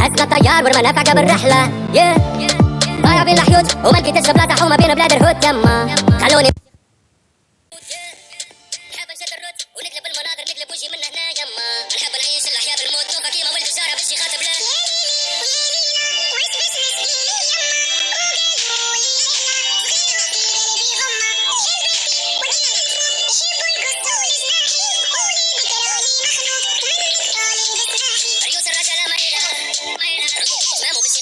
هزنا الطيار والمنافع قبل الرحلة ضايع بين الحيوت وما لقيتش بلاصة حومة بين بلاد الهوت يما خلوني знаем области.